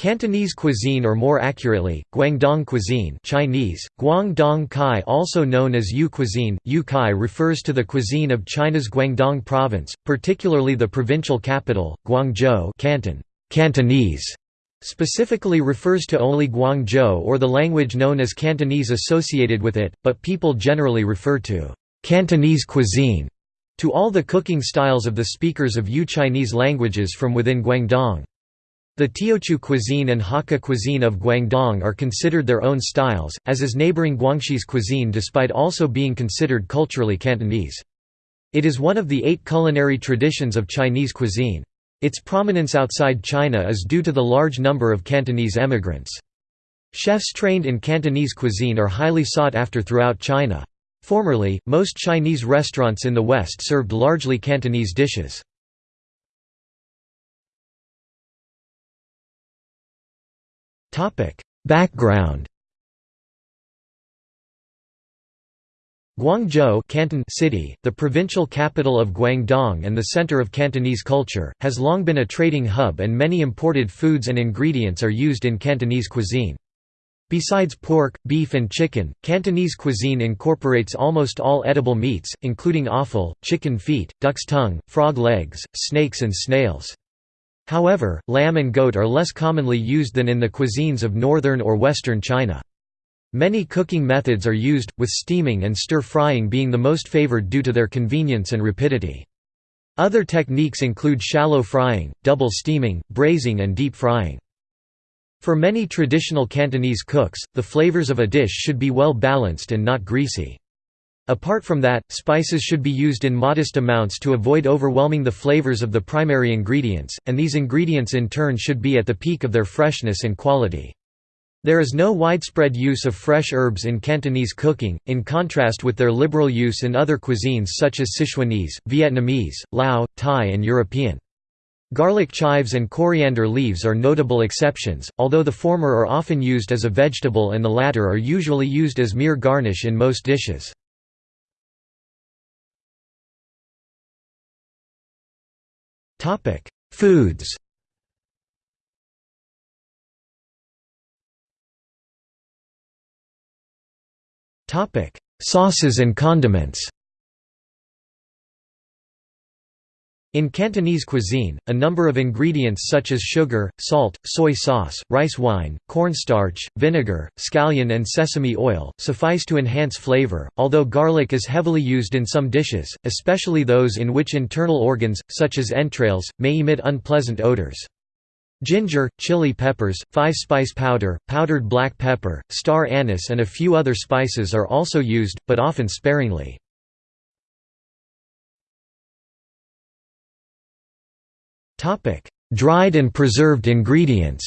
Cantonese cuisine or more accurately, Guangdong cuisine Chinese, Guangdong Kai also known as Yu cuisine, Yu Kai refers to the cuisine of China's Guangdong province, particularly the provincial capital, Guangzhou Canton, Cantonese, specifically refers to only Guangzhou or the language known as Cantonese associated with it, but people generally refer to Cantonese cuisine to all the cooking styles of the speakers of Yu Chinese languages from within Guangdong. The Teochew cuisine and Hakka cuisine of Guangdong are considered their own styles, as is neighboring Guangxi's cuisine despite also being considered culturally Cantonese. It is one of the eight culinary traditions of Chinese cuisine. Its prominence outside China is due to the large number of Cantonese emigrants. Chefs trained in Cantonese cuisine are highly sought after throughout China. Formerly, most Chinese restaurants in the West served largely Cantonese dishes. Background Guangzhou Canton City, the provincial capital of Guangdong and the center of Cantonese culture, has long been a trading hub and many imported foods and ingredients are used in Cantonese cuisine. Besides pork, beef and chicken, Cantonese cuisine incorporates almost all edible meats, including offal, chicken feet, duck's tongue, frog legs, snakes and snails. However, lamb and goat are less commonly used than in the cuisines of northern or western China. Many cooking methods are used, with steaming and stir-frying being the most favored due to their convenience and rapidity. Other techniques include shallow frying, double steaming, braising and deep frying. For many traditional Cantonese cooks, the flavors of a dish should be well balanced and not greasy. Apart from that, spices should be used in modest amounts to avoid overwhelming the flavors of the primary ingredients, and these ingredients in turn should be at the peak of their freshness and quality. There is no widespread use of fresh herbs in Cantonese cooking, in contrast with their liberal use in other cuisines such as Sichuanese, Vietnamese, Lao, Thai and European. Garlic chives and coriander leaves are notable exceptions, although the former are often used as a vegetable and the latter are usually used as mere garnish in most dishes. Topic: Foods. Topic: Sauces and condiments. In Cantonese cuisine, a number of ingredients such as sugar, salt, soy sauce, rice wine, cornstarch, vinegar, scallion and sesame oil, suffice to enhance flavor, although garlic is heavily used in some dishes, especially those in which internal organs, such as entrails, may emit unpleasant odors. Ginger, chili peppers, five-spice powder, powdered black pepper, star anise and a few other spices are also used, but often sparingly. Topic: Dried and preserved ingredients.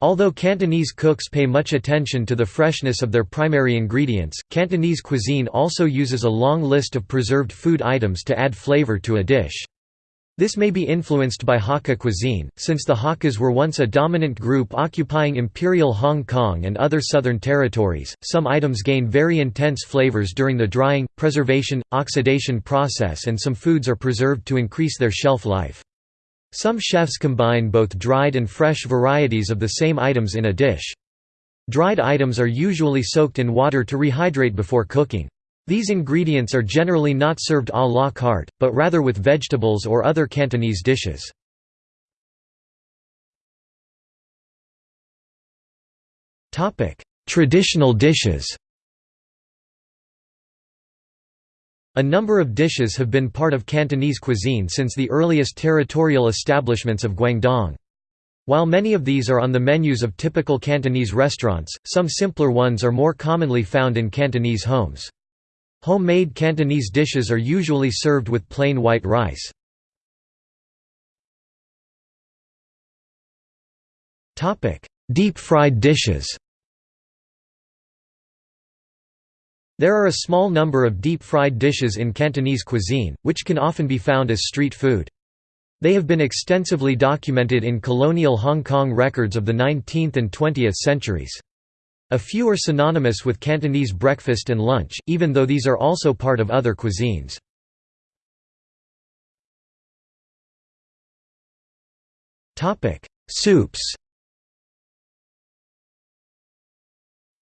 Although Cantonese cooks pay much attention to the freshness of their primary ingredients, Cantonese cuisine also uses a long list of preserved food items to add flavor to a dish. This may be influenced by Hakka cuisine, since the Hakkas were once a dominant group occupying Imperial Hong Kong and other southern territories. Some items gain very intense flavors during the drying, preservation, oxidation process, and some foods are preserved to increase their shelf life. Some chefs combine both dried and fresh varieties of the same items in a dish. Dried items are usually soaked in water to rehydrate before cooking. These ingredients are generally not served à la carte, but rather with vegetables or other Cantonese dishes. Traditional dishes A number of dishes have been part of Cantonese cuisine since the earliest territorial establishments of Guangdong. While many of these are on the menus of typical Cantonese restaurants, some simpler ones are more commonly found in Cantonese homes. Homemade Cantonese dishes are usually served with plain white rice. Deep-fried dishes There are a small number of deep-fried dishes in Cantonese cuisine, which can often be found as street food. They have been extensively documented in colonial Hong Kong records of the 19th and 20th centuries. A few are synonymous with Cantonese breakfast and lunch, even though these are also part of other cuisines. Soups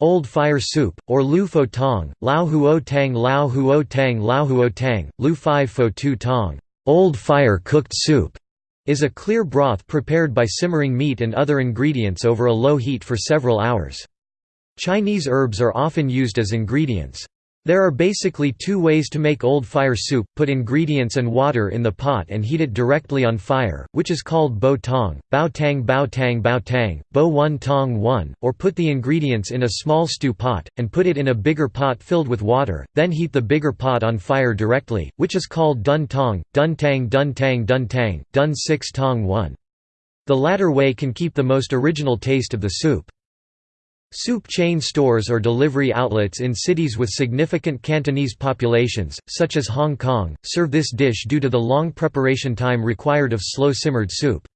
Old fire soup, or lu fo tong, lao huo tang lao huo tang lao huo tang, lu five fo tu tong, old fire cooked soup, is a clear broth prepared by simmering meat and other ingredients over a low heat for several hours. Chinese herbs are often used as ingredients. There are basically two ways to make old fire soup, put ingredients and water in the pot and heat it directly on fire, which is called bo tong, bao tang bao tang bao tang, bo one tong one, or put the ingredients in a small stew pot, and put it in a bigger pot filled with water, then heat the bigger pot on fire directly, which is called dun tong, dun tang dun tang dun tang, dun six tong one. The latter way can keep the most original taste of the soup. Soup chain stores or delivery outlets in cities with significant Cantonese populations, such as Hong Kong, serve this dish due to the long preparation time required of slow-simmered soup.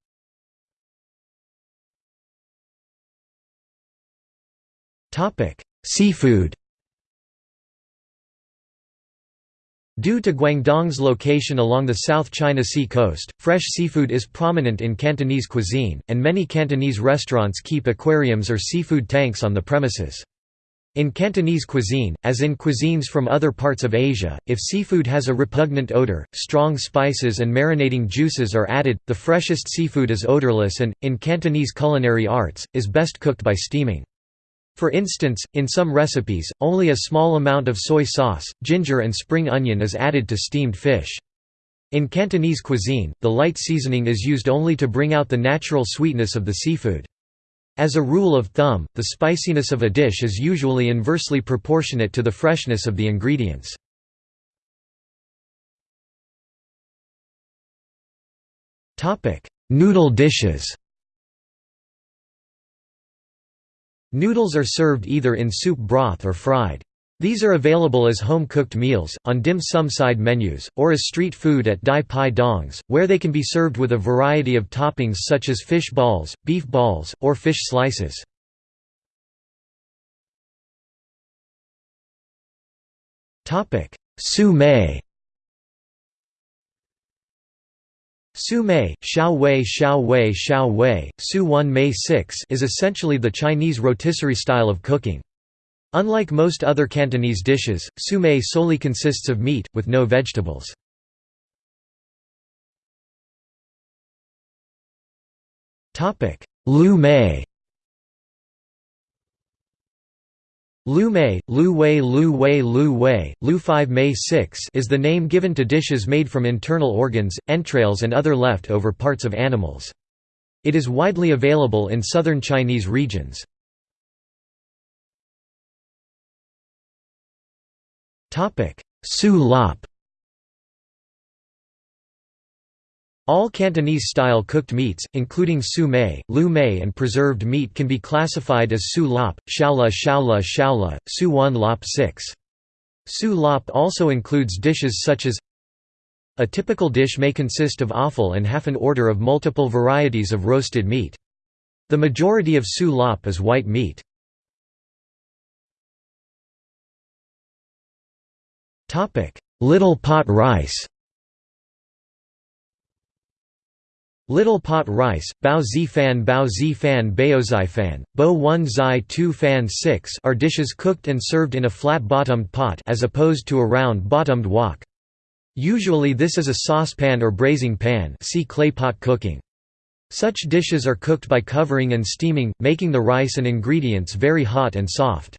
Seafood Due to Guangdong's location along the South China Sea coast, fresh seafood is prominent in Cantonese cuisine, and many Cantonese restaurants keep aquariums or seafood tanks on the premises. In Cantonese cuisine, as in cuisines from other parts of Asia, if seafood has a repugnant odor, strong spices and marinating juices are added, the freshest seafood is odorless and, in Cantonese culinary arts, is best cooked by steaming. For instance, in some recipes, only a small amount of soy sauce, ginger and spring onion is added to steamed fish. In Cantonese cuisine, the light seasoning is used only to bring out the natural sweetness of the seafood. As a rule of thumb, the spiciness of a dish is usually inversely proportionate to the freshness of the ingredients. Noodle dishes Noodles are served either in soup broth or fried. These are available as home-cooked meals, on dim sum side menus, or as street food at Dai Pai Dongs, where they can be served with a variety of toppings such as fish balls, beef balls, or fish slices. Su mei Su Mei, Xiao Wei Xiao Wei Xiao Wei, Su 1 Mei 6 is essentially the Chinese rotisserie style of cooking. Unlike most other Cantonese dishes, su mei solely consists of meat, with no vegetables. Lu mei Lu Mei, Lu Wei Lu Wei Lu Wei, Lu 5 Mei 6 is the name given to dishes made from internal organs, entrails and other left-over parts of animals. It is widely available in southern Chinese regions. Su lop All Cantonese-style cooked meats, including su mei, lu mei and preserved meat can be classified as su lop, shaola shaola shaola, su wan lop 6. Su lop also includes dishes such as A typical dish may consist of offal and half an order of multiple varieties of roasted meat. The majority of su lop is white meat. Little pot rice Little pot rice, bao zi fan bao zi fan baozai fan, bo 1 zai 2 fan 6 are dishes cooked and served in a flat-bottomed pot as opposed to a round-bottomed wok. Usually this is a saucepan or braising pan see clay pot cooking. Such dishes are cooked by covering and steaming, making the rice and ingredients very hot and soft.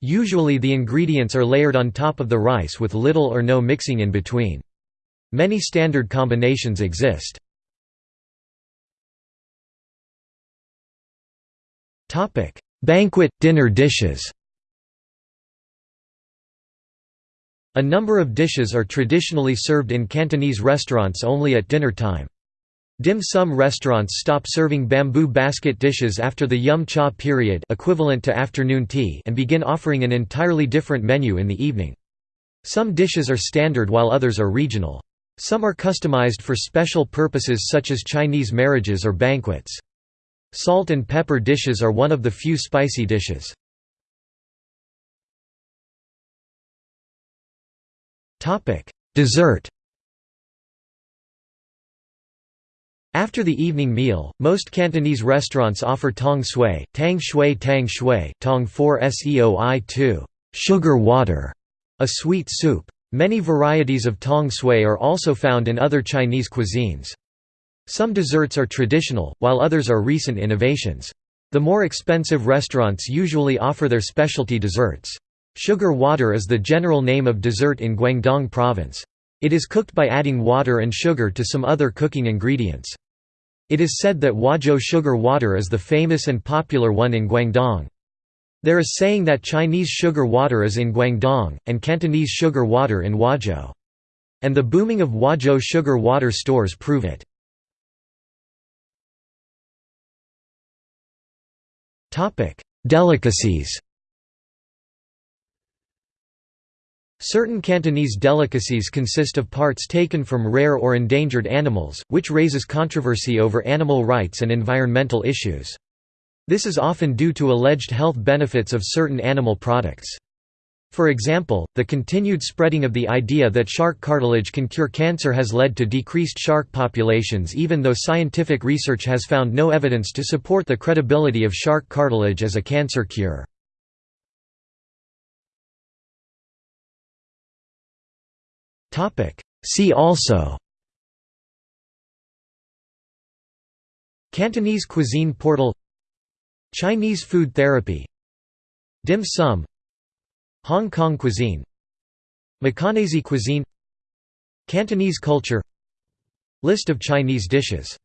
Usually the ingredients are layered on top of the rice with little or no mixing in between. Many standard combinations exist. Banquet – dinner dishes A number of dishes are traditionally served in Cantonese restaurants only at dinner time. Dim sum restaurants stop serving bamboo basket dishes after the yum cha period equivalent to afternoon tea and begin offering an entirely different menu in the evening. Some dishes are standard while others are regional. Some are customized for special purposes such as Chinese marriages or banquets. Salt and pepper dishes are one of the few spicy dishes. Dessert After the evening meal, most Cantonese restaurants offer tong sui, tang shui tang shui, tong 4 seoi 2 sugar water, a sweet soup. Many varieties of tong sui are also found in other Chinese cuisines. Some desserts are traditional, while others are recent innovations. The more expensive restaurants usually offer their specialty desserts. Sugar water is the general name of dessert in Guangdong province. It is cooked by adding water and sugar to some other cooking ingredients. It is said that Huazhou sugar water is the famous and popular one in Guangdong. There is saying that Chinese sugar water is in Guangdong, and Cantonese sugar water in Huazhou. And the booming of Huazhou sugar water stores prove it. Delicacies Certain Cantonese delicacies consist of parts taken from rare or endangered animals, which raises controversy over animal rights and environmental issues. This is often due to alleged health benefits of certain animal products. For example, the continued spreading of the idea that shark cartilage can cure cancer has led to decreased shark populations even though scientific research has found no evidence to support the credibility of shark cartilage as a cancer cure. See also Cantonese cuisine portal Chinese food therapy Dim sum Hong Kong cuisine Macanese cuisine Cantonese culture List of Chinese dishes